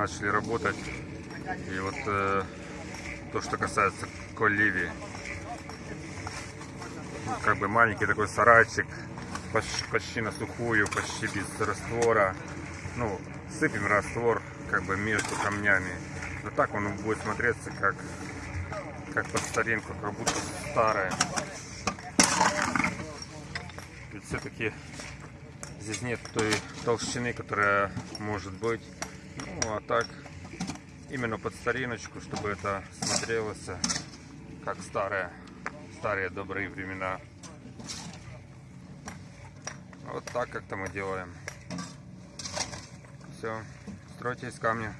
начали работать. И вот э, то, что касается коливи. Ну, Как бы маленький такой сарайчик, почти, почти на сухую, почти без раствора. Ну, сыпем раствор как бы между камнями. Но так он будет смотреться как, как под старинку, как будто старое. Ведь все-таки здесь нет той толщины, которая может быть. Ну, а так, именно под стариночку, чтобы это смотрелось как старое, старые добрые времена. Вот так как-то мы делаем. Все, стройте из камня.